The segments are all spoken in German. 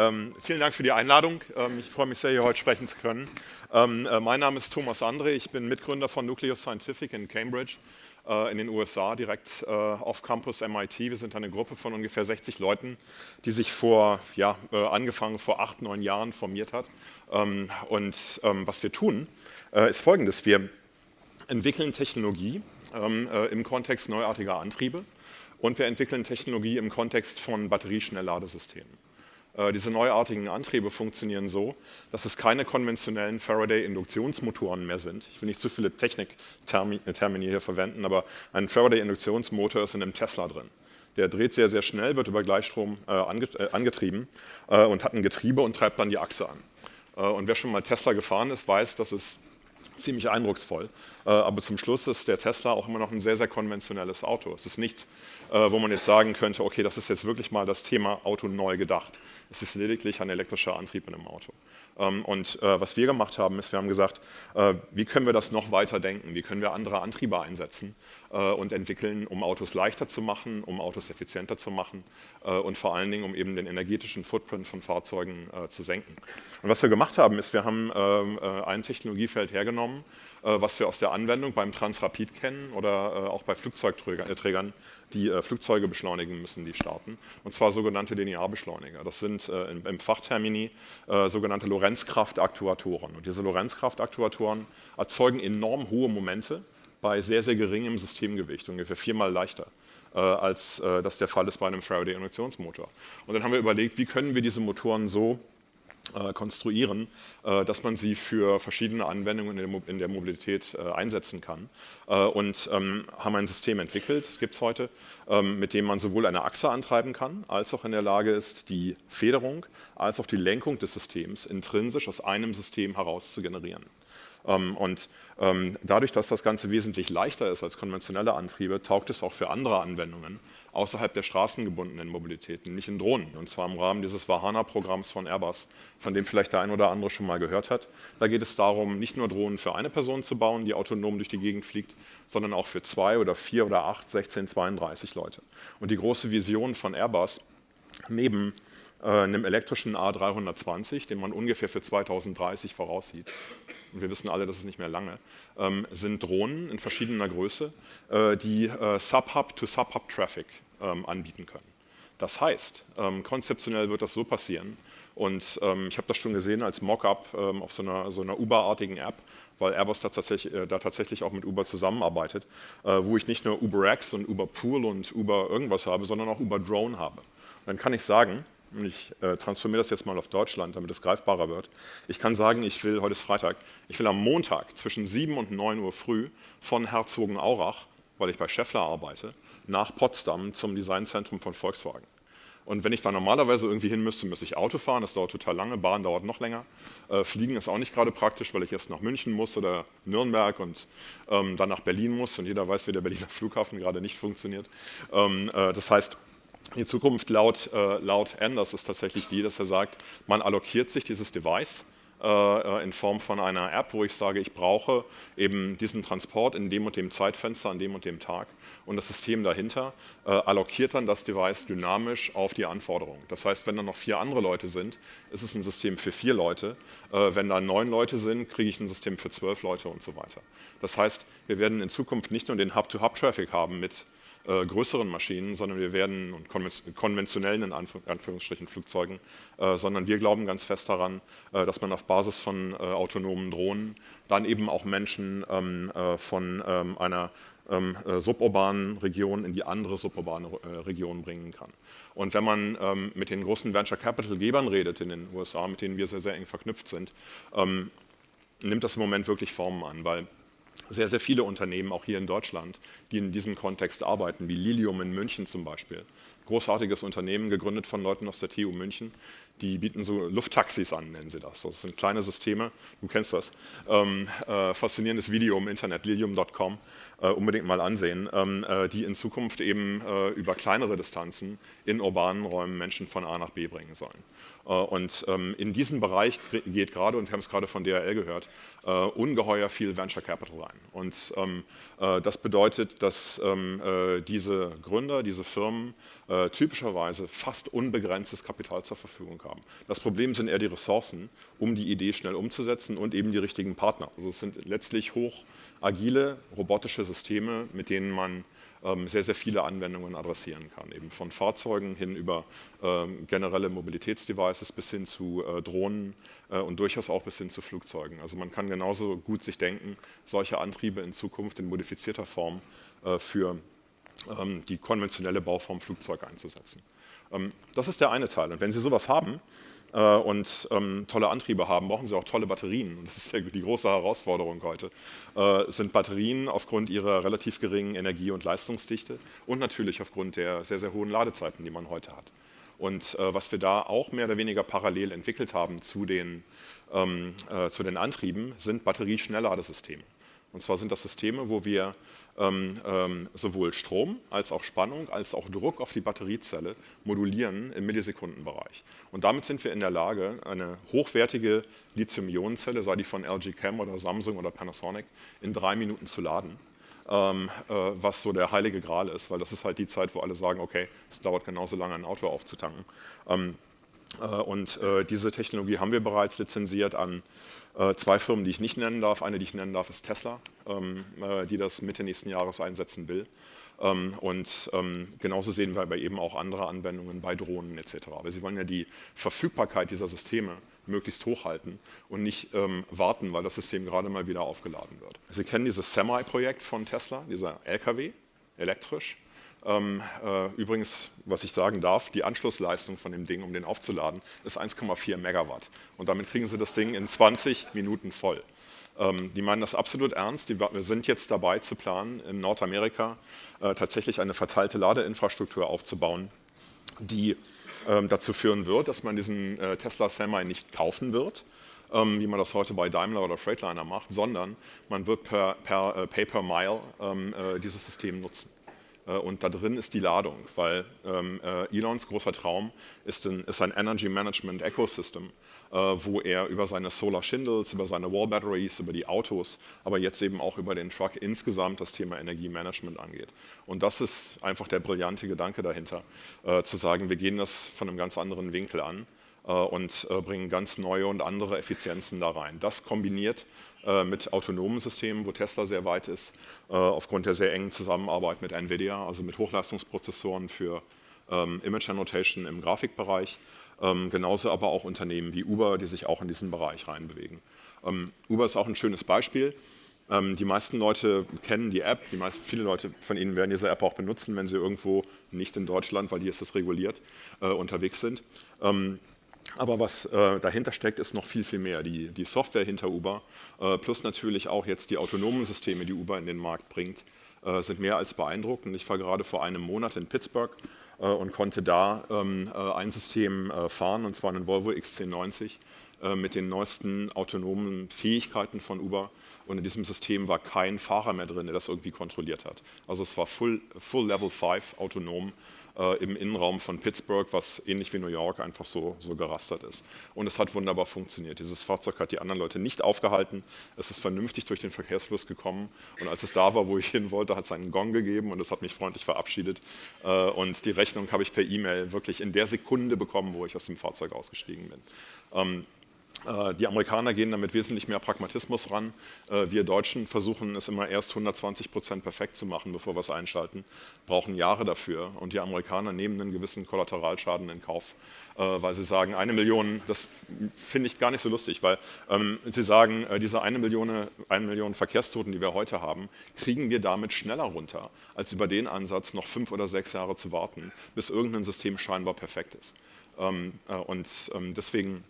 Ähm, vielen Dank für die Einladung. Ähm, ich freue mich sehr, hier heute sprechen zu können. Ähm, äh, mein Name ist Thomas André. Ich bin Mitgründer von Nucleus Scientific in Cambridge äh, in den USA, direkt äh, auf Campus MIT. Wir sind eine Gruppe von ungefähr 60 Leuten, die sich vor, ja, äh, angefangen vor acht, neun Jahren formiert hat. Ähm, und ähm, was wir tun, äh, ist folgendes. Wir entwickeln Technologie im Kontext neuartiger Antriebe und wir entwickeln Technologie im Kontext von batterieschnellladesystemen. Äh, diese neuartigen Antriebe funktionieren so, dass es keine konventionellen Faraday-Induktionsmotoren mehr sind. Ich will nicht zu viele Techniktermini hier verwenden, aber ein Faraday-Induktionsmotor ist in einem Tesla drin. Der dreht sehr, sehr schnell, wird über Gleichstrom äh, äh, angetrieben und hat ein Getriebe und treibt dann die Achse an. und wer schon mal Tesla gefahren ist, weiß, dass es ziemlich eindrucksvoll. Aber zum Schluss ist der Tesla auch immer noch ein sehr, sehr konventionelles Auto. Es ist nichts, wo man jetzt sagen könnte, okay, das ist jetzt wirklich mal das Thema Auto neu gedacht. Es ist lediglich ein elektrischer Antrieb in einem Auto. Ähm, und äh, was wir gemacht haben, ist, wir haben gesagt, äh, wie können wir das noch weiter denken? Wie können wir andere Antriebe einsetzen äh, und entwickeln, um Autos leichter zu machen, um Autos effizienter zu machen und vor allen Dingen, um eben den energetischen Footprint von Fahrzeugen zu senken. Und was wir gemacht haben, ist, wir haben ähm, ein Technologiefeld hergenommen, was wir aus der Anwendung beim Transrapid kennen oder auch bei Flugzeugträgern, die Flugzeuge beschleunigen müssen, die starten, und zwar sogenannte Linearbeschleuniger. Das sind im Fachtermini sogenannte Lorenzkraftaktuatoren. Und diese Lorenzkraftaktuatoren erzeugen enorm hohe Momente bei sehr, sehr geringem Systemgewicht, ungefähr viermal leichter äh, als äh, das der Fall ist bei einem Faraday-Induktionsmotor. Und dann haben wir überlegt, wie können wir diese Motoren so äh, konstruieren, äh, dass man sie für verschiedene Anwendungen in der Mobilität äh, einsetzen kann. Und ähm, haben ein System entwickelt, das gibt es heute, ähm, mit dem man sowohl eine Achse antreiben kann, als auch in der Lage ist, die Federung als auch die Lenkung des Systems intrinsisch aus einem System heraus zu generieren. Ähm, und ähm, dadurch, dass das Ganze wesentlich leichter ist als konventionelle Antriebe, taugt es auch für andere Anwendungen außerhalb der straßengebundenen Mobilität, nämlich in Drohnen. Und zwar im Rahmen dieses Vahana-Programms von Airbus, von dem vielleicht der ein oder andere schon mal gehört hat. Da geht es darum, nicht nur Drohnen für eine Person zu bauen, die autonom durch die Gegend fliegt, sondern auch für zwei oder vier oder acht, 16, 32 Leute. Und die große Vision von Airbus, neben einem elektrischen A320, den man ungefähr für 2030 voraussieht, und wir wissen alle, das ist nicht mehr lange, ähm, sind Drohnen in verschiedener Größe, äh, die äh, Sub-Hub-to-Sub-Hub-Traffic ähm, anbieten können. Das heißt, ähm, konzeptionell wird das so passieren, und ich habe das schon gesehen als Mockup auf so einer, so einer Uber-artigen App, weil Airbus da tatsächlich, äh, da tatsächlich auch mit Uber zusammenarbeitet, äh, wo ich nicht nur UberX und Uber Pool und Uber irgendwas habe, sondern auch Uber Drone habe. Dann kann ich sagen, ich äh, transformiere das jetzt mal auf Deutschland, damit es greifbarer wird. Ich kann sagen, ich will, heute ist Freitag, ich will am Montag zwischen 7 und 9 Uhr früh von Herzogenaurach, weil ich bei Scheffler arbeite, nach Potsdam zum Designzentrum von Volkswagen. Und wenn ich da normalerweise irgendwie hin müsste, müsste ich Auto fahren, das dauert total lange, Bahn dauert noch länger. Äh, Fliegen ist auch nicht gerade praktisch, weil ich erst nach München muss oder Nürnberg und ähm, dann nach Berlin muss und jeder weiß, wie der Berliner Flughafen gerade nicht funktioniert. Ähm, äh, das heißt, die Zukunft laut, äh, laut Anders ist tatsächlich die, dass er sagt, man allokiert sich dieses Device äh, in Form von einer App, wo ich sage, ich brauche eben diesen Transport in dem und dem Zeitfenster an dem und dem Tag und das System dahinter äh, allokiert dann das Device dynamisch auf die Anforderungen. Das heißt, wenn da noch vier andere Leute sind, ist es ein System für vier Leute. Äh, wenn da neun Leute sind, kriege ich ein System für zwölf Leute und so weiter. Das heißt, wir werden in Zukunft nicht nur den Hub-to-Hub-Traffic haben mit äh, größeren Maschinen, sondern wir werden, und konventionellen in Anführungsstrichen Flugzeugen, äh, sondern wir glauben ganz fest daran, äh, dass man auf Basis von äh, autonomen Drohnen dann eben auch Menschen ähm, äh, von ähm, einer ähm, äh, suburbanen Region in die andere suburbane Region bringen kann. Und wenn man ähm, mit den großen Venture Capital Gebern redet in den USA, mit denen wir sehr, sehr eng verknüpft sind, ähm, nimmt das im Moment wirklich Formen an, weil sehr, sehr viele Unternehmen, auch hier in Deutschland, die in diesem Kontext arbeiten, wie Lilium in München zum Beispiel. Großartiges Unternehmen, gegründet von Leuten aus der TU München. Die bieten so Lufttaxis an, nennen sie das. Das sind kleine Systeme, du kennst das. Ähm, äh, faszinierendes Video im Internet, lilium.com, äh, unbedingt mal ansehen, ähm, äh, die in Zukunft eben äh, über kleinere Distanzen in urbanen Räumen Menschen von A nach B bringen sollen. Äh, und ähm, in diesen Bereich geht gerade, und wir haben es gerade von DRL gehört, äh, ungeheuer viel Venture Capital rein. Und ähm, äh, das bedeutet, dass ähm, äh, diese Gründer, diese Firmen typischerweise fast unbegrenztes Kapital zur Verfügung haben. Das Problem sind eher die Ressourcen, um die Idee schnell umzusetzen und eben die richtigen Partner. Also es sind letztlich hoch agile, robotische Systeme, mit denen man ähm, sehr, sehr viele Anwendungen adressieren kann. Eben von Fahrzeugen hin über ähm, generelle Mobilitätsdevices bis hin zu äh, Drohnen äh, und durchaus auch bis hin zu Flugzeugen. Also man kann genauso gut sich denken, solche Antriebe in Zukunft in modifizierter Form äh, für ähm, die konventionelle Bauform Flugzeug einzusetzen. Das ist der eine Teil. Und wenn Sie sowas haben, äh, und ähm, tolle Antriebe haben, brauchen sie auch tolle Batterien. Und das ist die große Herausforderung heute. Äh, sind Batterien aufgrund ihrer relativ geringen Energie- und Leistungsdichte und natürlich aufgrund der sehr, sehr hohen Ladezeiten, die man heute hat. Und äh, was wir da auch mehr oder weniger parallel entwickelt haben zu den, ähm, äh, zu den Antrieben, sind Batterieschnellladesysteme. Und zwar sind das Systeme, wo wir ähm, ähm, sowohl Strom als auch Spannung als auch Druck auf die Batteriezelle modulieren im Millisekundenbereich. Und damit sind wir in der Lage, eine hochwertige Lithium-Ionen-Zelle, sei die von LG Chem oder Samsung oder Panasonic, in drei Minuten zu laden. Ähm, äh, was so der heilige Gral ist, weil das ist halt die Zeit, wo alle sagen, okay, es dauert genauso lange, ein Auto aufzutanken. Ähm, äh, und äh, diese Technologie haben wir bereits lizenziert an äh, zwei Firmen, die ich nicht nennen darf. Eine, die ich nennen darf, ist Tesla, ähm, die das Mitte nächsten Jahres einsetzen will. Ähm, und ähm, genauso sehen wir aber eben auch andere Anwendungen bei Drohnen etc. Aber sie wollen ja die Verfügbarkeit dieser Systeme möglichst hochhalten und nicht warten, weil das System gerade mal wieder aufgeladen wird. Sie kennen dieses Semi-Projekt von Tesla, dieser LKW, elektrisch. Ähm, äh, übrigens, was ich sagen darf, die Anschlussleistung von dem Ding, um den aufzuladen, ist 1,4 Megawatt. Und damit kriegen Sie das Ding in 20 Minuten voll. Ähm, die meinen das absolut ernst. Die, wir sind jetzt dabei zu planen, in Nordamerika äh, tatsächlich eine verteilte Ladeinfrastruktur aufzubauen, die ähm, dazu führen wird, dass man diesen äh, Tesla Semi nicht kaufen wird, ähm, wie man das heute bei Daimler oder Freightliner macht, sondern man wird per, per äh, Pay per Mile ähm, äh, dieses System nutzen. Äh, und da drin ist die Ladung, weil ähm, äh, Elons großer Traum ist ein, Energy Management Ecosystem, äh, wo er über seine Solar Shingles, über seine Wall Batteries, über die Autos, aber jetzt eben auch über den Truck insgesamt das Thema Energiemanagement angeht. Und das ist einfach der brillante Gedanke dahinter, zu sagen, wir gehen das von einem ganz anderen Winkel an und bringen ganz neue und andere Effizienzen da rein. Das kombiniert mit autonomen Systemen, wo Tesla sehr weit ist, aufgrund der sehr engen Zusammenarbeit mit NVIDIA, also mit Hochleistungsprozessoren für ähm, Image Annotation im Grafikbereich, ähm, genauso aber auch Unternehmen wie Uber, die sich auch in diesen Bereich reinbewegen. Ähm, Uber ist auch ein schönes Beispiel. Die meisten Leute kennen die App, die meisten, viele Leute von Ihnen werden diese App auch benutzen, wenn sie irgendwo nicht in Deutschland, weil hier ist es reguliert, unterwegs sind. Aber was äh, dahinter steckt, ist noch viel, viel mehr. Die, die Software hinter Uber äh, plus natürlich auch jetzt die autonomen Systeme, die Uber in den Markt bringt, äh, sind mehr als beeindruckend. Ich war gerade vor einem Monat in Pittsburgh äh, und konnte da ähm, äh, ein System äh, fahren, und zwar einen Volvo XC90 mit den neuesten autonomen Fähigkeiten von Uber. Und in diesem System war kein Fahrer mehr drin, der das irgendwie kontrolliert hat. Also es war Full, full Level 5 autonom äh, im Innenraum von Pittsburgh, was ähnlich wie New York einfach so, so gerastert ist. Und es hat wunderbar funktioniert. Dieses Fahrzeug hat die anderen Leute nicht aufgehalten. Es ist vernünftig durch den Verkehrsfluss gekommen. Und als es da war, wo ich hin wollte, hat es einen Gong gegeben und es hat mich freundlich verabschiedet. Äh, und die Rechnung habe ich per E-Mail wirklich in der Sekunde bekommen, wo ich aus dem Fahrzeug ausgestiegen bin. Ähm, äh, die Amerikaner gehen damit wesentlich mehr Pragmatismus ran. Äh, wir Deutschen versuchen es immer erst 120 Prozent perfekt zu machen, bevor wir es einschalten, brauchen Jahre dafür. Und die Amerikaner nehmen einen gewissen Kollateralschaden in Kauf, äh, weil sie sagen, eine Million, das finde ich gar nicht so lustig, weil ähm, sie sagen, diese eine Million, eine Million Verkehrstoten, die wir heute haben, kriegen wir damit schneller runter, als über den Ansatz noch fünf oder sechs Jahre zu warten, bis irgendein System scheinbar perfekt ist. Ähm, und ähm, deswegen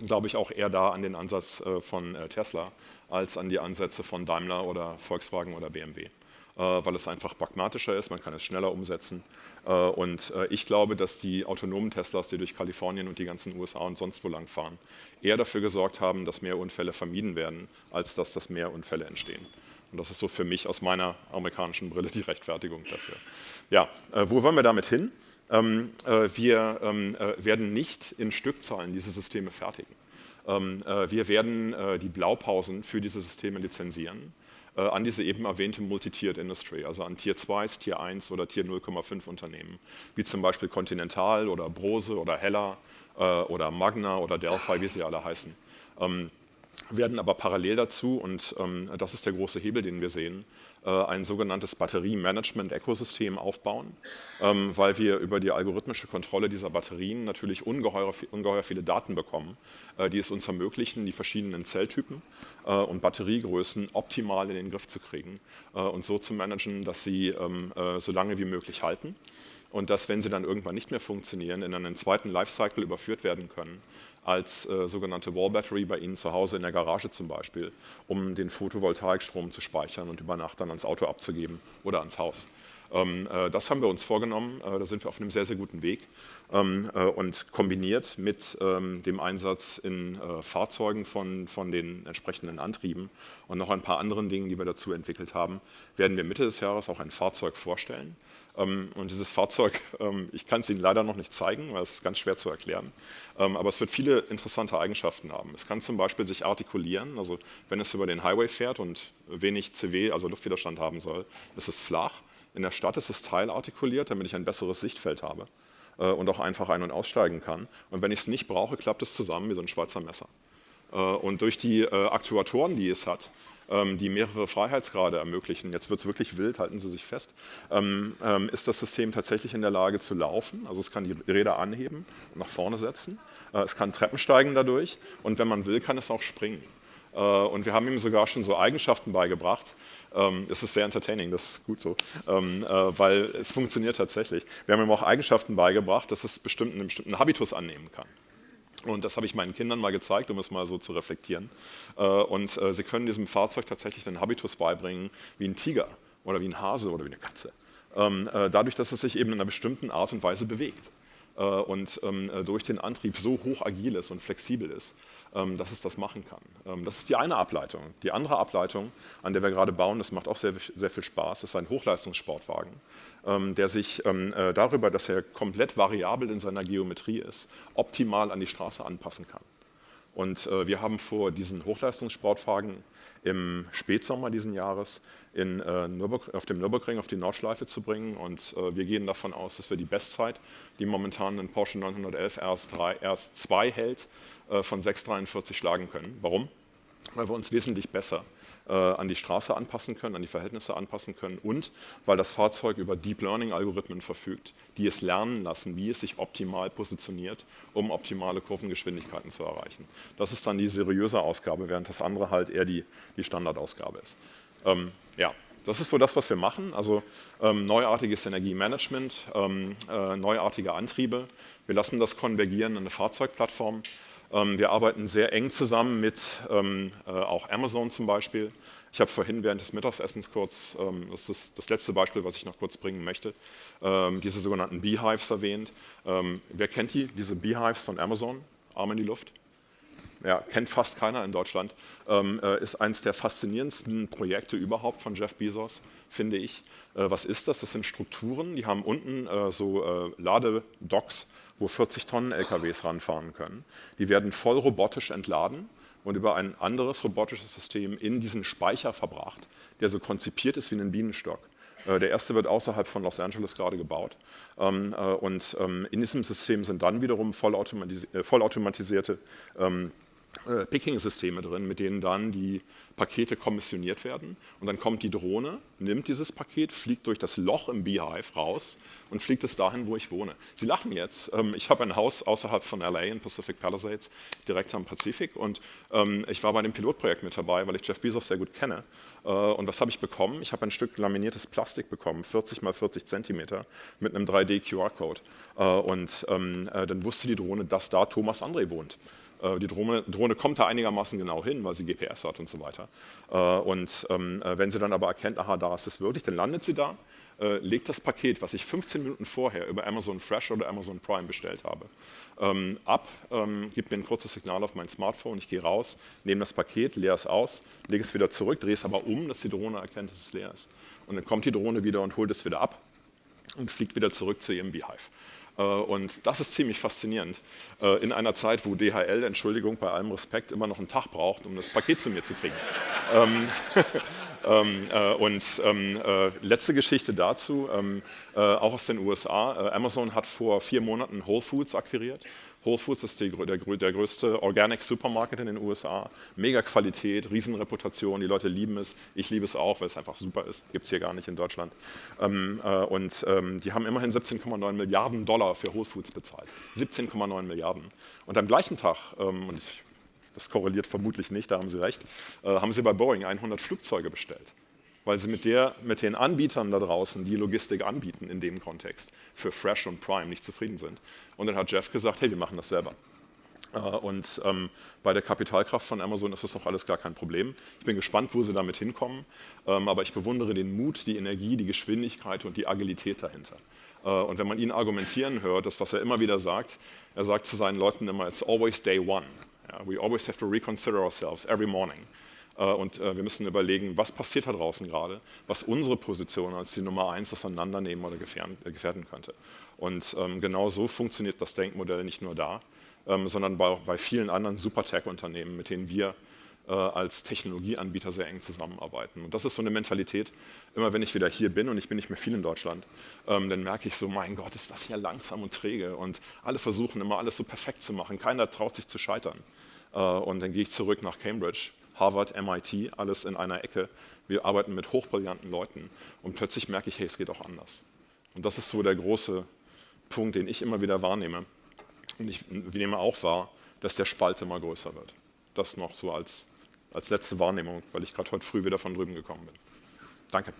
glaube ich, auch eher da an den Ansatz äh, von äh, Tesla als an die Ansätze von Daimler oder Volkswagen oder BMW, äh, weil es einfach pragmatischer ist, man kann es schneller umsetzen. Und ich glaube, dass die autonomen Teslas, die durch Kalifornien und die ganzen USA und sonst wo lang fahren, eher dafür gesorgt haben, dass mehr Unfälle vermieden werden, als dass das mehr Unfälle entstehen. Und das ist so für mich aus meiner amerikanischen Brille die Rechtfertigung dafür. Ja, wo wollen wir damit hin? Ähm, äh, wir ähm, äh, werden nicht in Stückzahlen diese Systeme fertigen. Ähm, äh, wir werden die Blaupausen für diese Systeme lizenzieren an diese eben erwähnte Multi-Tiered Industry, also an Tier 2, Tier 1 oder Tier 0,5 Unternehmen, wie zum Beispiel Continental oder Brose oder Hella äh, oder Magna oder Delphi, wie sie alle heißen. Werden aber parallel dazu, und ähm, das ist der große Hebel, den wir sehen, äh, ein sogenanntes Batterie-Management-Ökosystem aufbauen, ähm, weil wir über die algorithmische Kontrolle dieser Batterien natürlich ungeheuer, ungeheuer viele Daten bekommen, äh, die es uns ermöglichen, die verschiedenen Zelltypen äh, und Batteriegrößen optimal in den Griff zu kriegen und so zu managen, dass sie ähm, so lange wie möglich halten und dass, wenn sie dann irgendwann nicht mehr funktionieren, in einen zweiten Lifecycle überführt werden können, als äh, sogenannte Wall Battery bei Ihnen zu Hause in der Garage zum Beispiel, um den Photovoltaikstrom zu speichern und über Nacht dann ans Auto abzugeben oder ans Haus. Ähm, äh, das haben wir uns vorgenommen, äh, da sind wir auf einem sehr, sehr guten Weg ähm, äh, und kombiniert mit ähm, dem Einsatz in äh, Fahrzeugen von, von den entsprechenden Antrieben und noch ein paar anderen Dingen, die wir dazu entwickelt haben, werden wir Mitte des Jahres auch ein Fahrzeug vorstellen, und dieses Fahrzeug, ähm, ich kann es Ihnen leider noch nicht zeigen, weil es ist ganz schwer zu erklären, ähm, aber es wird viele interessante Eigenschaften haben. Es kann zum Beispiel sich artikulieren, also wenn es über den Highway fährt und wenig CW, also Luftwiderstand haben soll, ist es flach. In der Stadt ist es teilartikuliert, damit ich ein besseres Sichtfeld habe äh, und auch einfach ein- und aussteigen kann. Und wenn ich es nicht brauche, klappt es zusammen wie so ein Schweizer Messer. Äh, und durch die äh, Aktuatoren, die es hat, ähm, die mehrere Freiheitsgrade ermöglichen, jetzt wird es wirklich wild, halten Sie sich fest, ähm, ähm, ist das System tatsächlich in der Lage zu laufen. Also es kann die Räder anheben und nach vorne setzen. Äh, es kann Treppen steigen dadurch und wenn man will, kann es auch springen. Äh, und wir haben ihm sogar schon so Eigenschaften beigebracht. Das ist sehr entertaining, das ist gut so, weil es funktioniert tatsächlich. Wir haben ihm auch Eigenschaften beigebracht, dass es bestimmten, einen bestimmten Habitus annehmen kann. Und das habe ich meinen Kindern mal gezeigt, um es mal so zu reflektieren. Äh, und äh, sie können diesem Fahrzeug tatsächlich den Habitus beibringen, wie ein Tiger oder wie ein Hase oder wie eine Katze. Ähm, äh, dadurch, dass es sich eben in einer bestimmten Art und Weise bewegt. Äh, und ähm, äh, durch den Antrieb so hoch agil ist und flexibel ist, ähm, dass es das machen kann. Das ist die eine Ableitung. Die andere Ableitung, an der wir gerade bauen, das macht auch sehr, sehr viel Spaß, ist ein Hochleistungssportwagen, der sich äh, darüber, dass er komplett variabel in seiner Geometrie ist, optimal an die Straße anpassen kann. Und wir haben vor, diesen Hochleistungssportwagen im Spätsommer diesen Jahres in, äh, auf dem Nürburgring auf die Nordschleife zu bringen. Und äh, wir gehen davon aus, dass wir die Bestzeit, die momentan ein Porsche 911 RS3, RS2 hält, äh, von 6,43 schlagen können. Warum? Weil wir uns wesentlich besser äh, an die Straße anpassen können, an die Verhältnisse anpassen können und weil das Fahrzeug über Deep Learning Algorithmen verfügt, die es lernen lassen, wie es sich optimal positioniert, um optimale Kurvengeschwindigkeiten zu erreichen. Das ist dann die seriöse Ausgabe, während das andere halt eher die, die Standardausgabe ist. Ähm, ja, das ist so das, was wir machen, also ähm, neuartiges Energiemanagement, ähm, äh, neuartige Antriebe. Wir lassen das konvergieren in eine Fahrzeugplattform. Ähm, wir arbeiten sehr eng zusammen mit ähm, äh, auch Amazon zum Beispiel. Ich habe vorhin während des Mittagessens kurz, ähm, das ist das letzte Beispiel, was ich noch kurz bringen möchte, diese sogenannten Beehives erwähnt. Wer kennt die, diese Beehives von Amazon? Arm in die Luft ja, kennt fast keiner in Deutschland, ähm, äh, ist eines der faszinierendsten Projekte überhaupt von Jeff Bezos, finde ich. Äh, was ist das? Das sind Strukturen, die haben unten äh, so äh, Ladedocks, wo 40 Tonnen LKWs ranfahren können. Die werden voll robotisch entladen und über ein anderes robotisches System in diesen Speicher verbracht, der so konzipiert ist wie ein Bienenstock. Äh, der erste wird außerhalb von Los Angeles gerade gebaut. Ähm, äh, und ähm, in diesem System sind dann wiederum vollautomatisierte ähm, äh, Picking-Systeme drin, mit denen dann die Pakete kommissioniert werden. Und dann kommt die Drohne, nimmt dieses Paket, fliegt durch das Loch im Beehive raus und fliegt es dahin, wo ich wohne. Sie lachen jetzt. Ähm, ich habe ein Haus außerhalb von LA in Pacific Palisades, direkt am Pazifik. Und ähm, ich war bei dem Pilotprojekt mit dabei, weil ich Jeff Bezos sehr gut kenne. Äh, und was habe ich bekommen? Ich habe ein Stück laminiertes Plastik bekommen, 40 mal 40 Zentimeter, mit einem 3D-QR-Code. Äh, und ähm, dann wusste die Drohne, dass da Thomas André wohnt. Äh, die Drohne, Drohne, kommt da einigermaßen genau hin, weil sie GPS hat und so weiter. Äh, und äh, wenn sie dann aber erkennt, aha, da ist es wirklich, dann landet sie da, legt das Paket, was ich 15 Minuten vorher über Amazon Fresh oder Amazon Prime bestellt habe, ähm, ab, ähm, gibt mir ein kurzes Signal auf mein Smartphone, ich gehe raus, nehme das Paket, leere es aus, lege es wieder zurück, drehe es aber um, dass die Drohne erkennt, dass es leer ist. Und dann kommt die Drohne wieder und holt es wieder ab und fliegt wieder zurück zu ihrem Beehive. Äh, und das ist ziemlich faszinierend. Äh, in einer Zeit, wo DHL, Entschuldigung, bei allem Respekt, immer noch einen Tag braucht, um das Paket zu mir zu kriegen. Ähm, äh, und ähm, äh, letzte Geschichte dazu, ähm, äh, auch aus den USA. Äh, Amazon hat vor vier Monaten Whole Foods akquiriert. Whole Foods ist die, der, der, größte Organic Supermarket in den USA. Mega Qualität, Riesenreputation, die Leute lieben es. Ich liebe es auch, weil es einfach super ist. Gibt es hier gar nicht in Deutschland. Ähm, äh, und ähm, die haben immerhin 17,9 Milliarden Dollar für Whole Foods bezahlt. 17,9 Milliarden. Und am gleichen Tag, ähm, und ich das korreliert vermutlich nicht, da haben Sie recht, äh, haben Sie bei Boeing 100 Flugzeuge bestellt, weil Sie mit, der, mit den Anbietern da draußen, die Logistik anbieten in dem Kontext, für Fresh und Prime nicht zufrieden sind. Und dann hat Jeff gesagt, hey, wir machen das selber. Äh, und ähm, bei der Kapitalkraft von Amazon ist das auch alles gar kein Problem. Ich bin gespannt, wo sie damit hinkommen, ähm, aber ich bewundere den Mut, die Energie, die Geschwindigkeit und die Agilität dahinter. Äh, und wenn man ihn argumentieren hört, das, was er immer wieder sagt, er sagt zu seinen Leuten immer, it's always day one. We always have to reconsider ourselves every morning. Äh, und äh, wir müssen überlegen, was passiert da draußen gerade, was unsere Position als die Nummer eins auseinandernehmen oder gefährden, äh, gefährden könnte. Und ähm, genau so funktioniert das Denkmodell nicht nur da, ähm, sondern bei, bei vielen anderen Super-Tech-Unternehmen, mit denen wir als Technologieanbieter sehr eng zusammenarbeiten. Und das ist so eine Mentalität, immer wenn ich wieder hier bin und ich bin nicht mehr viel in Deutschland, ähm, dann merke ich so, mein Gott, ist das hier langsam und träge und alle versuchen immer alles so perfekt zu machen, keiner traut sich zu scheitern. Äh, und dann gehe ich zurück nach Cambridge, Harvard, MIT, alles in einer Ecke. Wir arbeiten mit hochbrillanten Leuten und plötzlich merke ich, hey, es geht auch anders. Und das ist so der große Punkt, den ich immer wieder wahrnehme. Und ich nehme auch wahr, dass der Spalt immer größer wird. Das noch so als, als letzte Wahrnehmung, weil ich gerade heute früh wieder von drüben gekommen bin. Danke.